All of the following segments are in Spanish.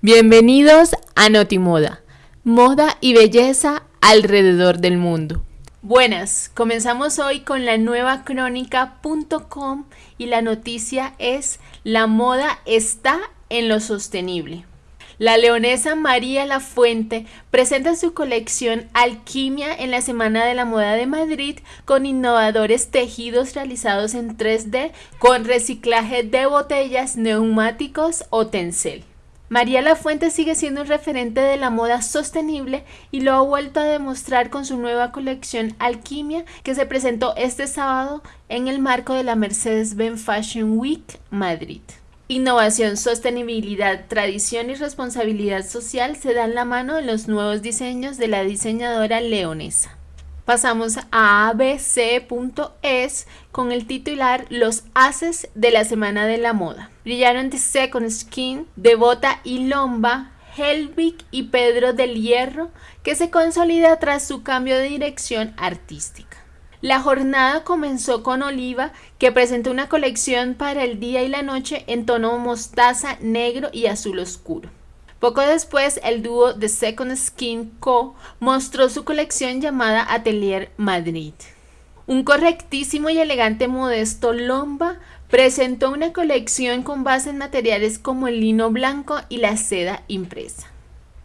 Bienvenidos a Notimoda, moda y belleza alrededor del mundo. Buenas, comenzamos hoy con la nueva crónica.com y la noticia es La moda está en lo sostenible. La leonesa María Lafuente presenta su colección Alquimia en la Semana de la Moda de Madrid con innovadores tejidos realizados en 3D con reciclaje de botellas, neumáticos o tencel. María Lafuente sigue siendo un referente de la moda sostenible y lo ha vuelto a demostrar con su nueva colección Alquimia que se presentó este sábado en el marco de la Mercedes-Benz Fashion Week Madrid. Innovación, sostenibilidad, tradición y responsabilidad social se dan la mano en los nuevos diseños de la diseñadora leonesa. Pasamos a abc.es con el titular Los haces de la semana de la moda. Brillaron The Second Skin, Devota y Lomba, Helvig y Pedro del Hierro, que se consolida tras su cambio de dirección artística. La jornada comenzó con Oliva, que presentó una colección para el día y la noche en tono mostaza, negro y azul oscuro. Poco después, el dúo The Second Skin Co. mostró su colección llamada Atelier Madrid. Un correctísimo y elegante modesto Lomba presentó una colección con base en materiales como el lino blanco y la seda impresa.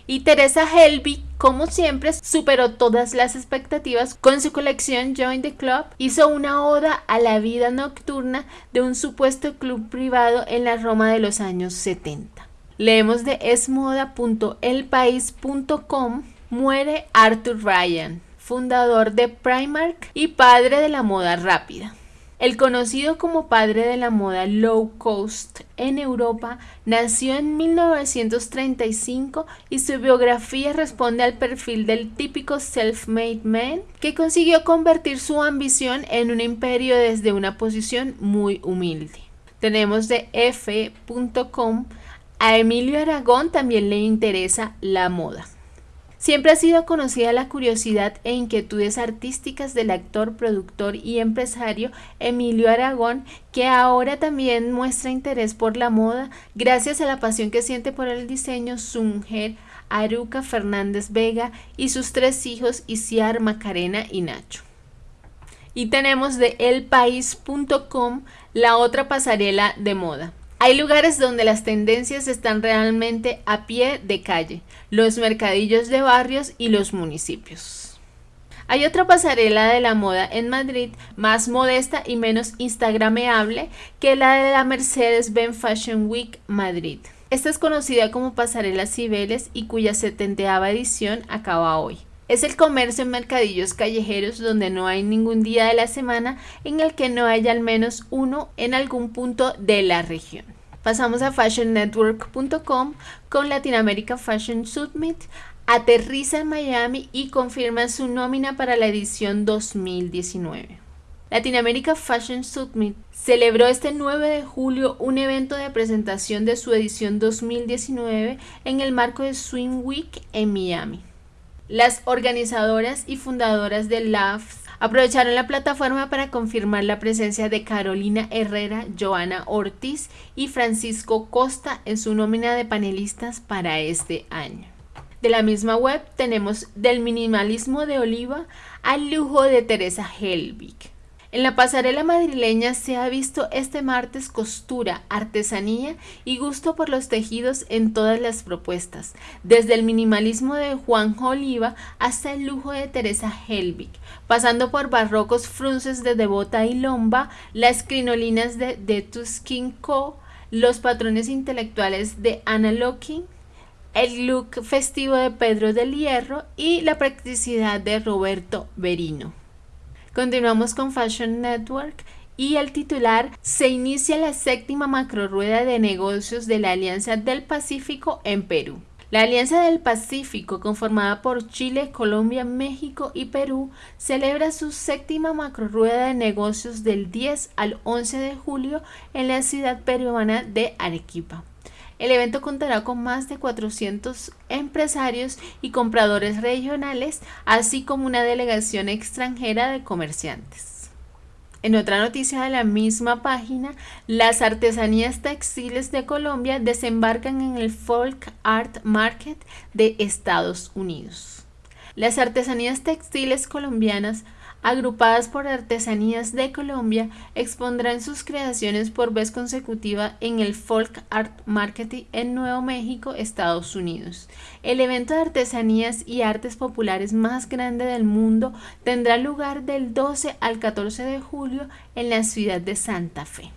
Y Teresa Helby, como siempre, superó todas las expectativas con su colección Join the Club. Hizo una oda a la vida nocturna de un supuesto club privado en la Roma de los años 70. Leemos de esmoda.elpaís.com Muere Arthur Ryan, fundador de Primark y padre de la moda rápida. El conocido como padre de la moda low cost en Europa nació en 1935 y su biografía responde al perfil del típico self-made man que consiguió convertir su ambición en un imperio desde una posición muy humilde. Tenemos de f.com a Emilio Aragón también le interesa la moda. Siempre ha sido conocida la curiosidad e inquietudes artísticas del actor, productor y empresario Emilio Aragón, que ahora también muestra interés por la moda gracias a la pasión que siente por el diseño su mujer Aruca Fernández Vega y sus tres hijos Isiar, Macarena y Nacho. Y tenemos de elpaís.com la otra pasarela de moda. Hay lugares donde las tendencias están realmente a pie de calle, los mercadillos de barrios y los municipios. Hay otra pasarela de la moda en Madrid más modesta y menos instagrameable que la de la Mercedes-Benz Fashion Week Madrid. Esta es conocida como Pasarela Cibeles y cuya setenteava edición acaba hoy. Es el comercio en mercadillos callejeros donde no hay ningún día de la semana en el que no haya al menos uno en algún punto de la región. Pasamos a fashionnetwork.com con Latinoamérica Fashion Summit. Aterriza en Miami y confirma su nómina para la edición 2019. Latinoamérica Fashion Summit celebró este 9 de julio un evento de presentación de su edición 2019 en el marco de Swing Week en Miami. Las organizadoras y fundadoras de LAFS Aprovecharon la plataforma para confirmar la presencia de Carolina Herrera, Joana Ortiz y Francisco Costa en su nómina de panelistas para este año. De la misma web tenemos del minimalismo de Oliva al lujo de Teresa Helbig. En la pasarela madrileña se ha visto este martes costura, artesanía y gusto por los tejidos en todas las propuestas, desde el minimalismo de Juan Oliva hasta el lujo de Teresa Helbig, pasando por barrocos frunces de Devota y Lomba, las crinolinas de The Tuskin Co., los patrones intelectuales de Anna Locking, el look festivo de Pedro del Hierro y la practicidad de Roberto Berino. Continuamos con Fashion Network y el titular se inicia la séptima macrorueda de negocios de la Alianza del Pacífico en Perú. La Alianza del Pacífico, conformada por Chile, Colombia, México y Perú, celebra su séptima macrorueda de negocios del 10 al 11 de julio en la ciudad peruana de Arequipa. El evento contará con más de 400 empresarios y compradores regionales, así como una delegación extranjera de comerciantes. En otra noticia de la misma página, las artesanías textiles de Colombia desembarcan en el Folk Art Market de Estados Unidos. Las artesanías textiles colombianas agrupadas por Artesanías de Colombia, expondrán sus creaciones por vez consecutiva en el Folk Art Market en Nuevo México, Estados Unidos. El evento de artesanías y artes populares más grande del mundo tendrá lugar del 12 al 14 de julio en la ciudad de Santa Fe.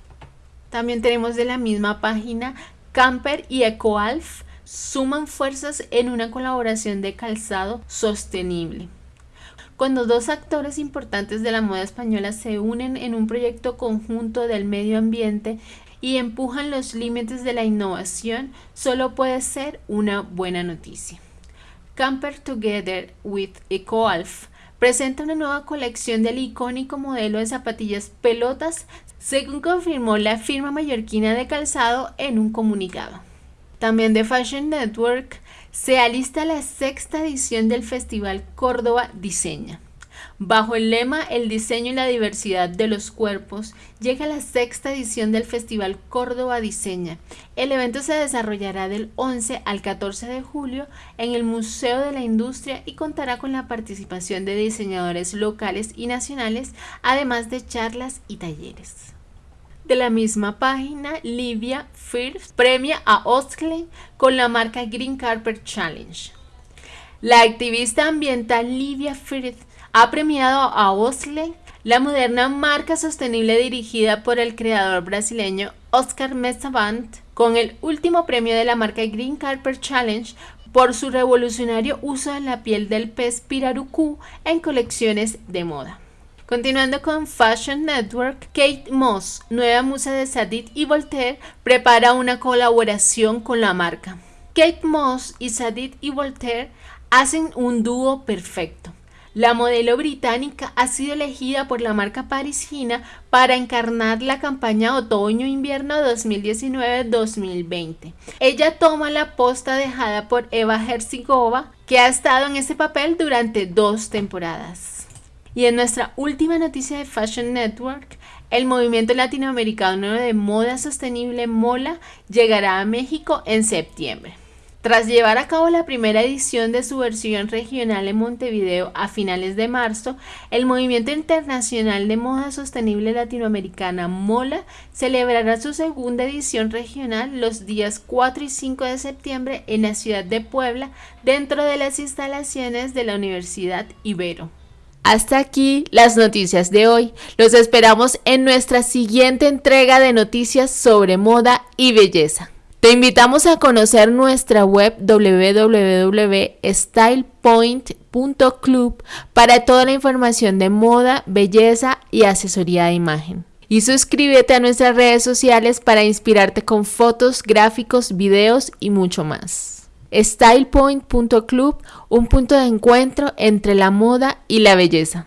También tenemos de la misma página Camper y EcoAlf suman fuerzas en una colaboración de calzado sostenible. Cuando dos actores importantes de la moda española se unen en un proyecto conjunto del medio ambiente y empujan los límites de la innovación, solo puede ser una buena noticia. Camper Together with EcoAlf presenta una nueva colección del icónico modelo de zapatillas pelotas, según confirmó la firma mallorquina de calzado en un comunicado. También de Fashion Network se alista la sexta edición del Festival Córdoba Diseña. Bajo el lema El diseño y la diversidad de los cuerpos, llega la sexta edición del Festival Córdoba Diseña. El evento se desarrollará del 11 al 14 de julio en el Museo de la Industria y contará con la participación de diseñadores locales y nacionales, además de charlas y talleres. De la misma página, Livia Firth premia a Osklen con la marca Green Carpet Challenge. La activista ambiental Livia Firth ha premiado a Osklen, la moderna marca sostenible dirigida por el creador brasileño Oscar Mesavant, con el último premio de la marca Green Carpet Challenge por su revolucionario uso de la piel del pez pirarucú en colecciones de moda. Continuando con Fashion Network, Kate Moss, nueva musa de Sadit y Voltaire, prepara una colaboración con la marca. Kate Moss y Sadit y Voltaire hacen un dúo perfecto. La modelo británica ha sido elegida por la marca parisina para encarnar la campaña otoño-invierno 2019-2020. Ella toma la posta dejada por Eva Herzigova, que ha estado en ese papel durante dos temporadas. Y en nuestra última noticia de Fashion Network, el movimiento latinoamericano de moda sostenible MOLA llegará a México en septiembre. Tras llevar a cabo la primera edición de su versión regional en Montevideo a finales de marzo, el Movimiento Internacional de Moda Sostenible Latinoamericana MOLA celebrará su segunda edición regional los días 4 y 5 de septiembre en la ciudad de Puebla, dentro de las instalaciones de la Universidad Ibero. Hasta aquí las noticias de hoy. Los esperamos en nuestra siguiente entrega de noticias sobre moda y belleza. Te invitamos a conocer nuestra web www.stylepoint.club para toda la información de moda, belleza y asesoría de imagen. Y suscríbete a nuestras redes sociales para inspirarte con fotos, gráficos, videos y mucho más. StylePoint.club, un punto de encuentro entre la moda y la belleza.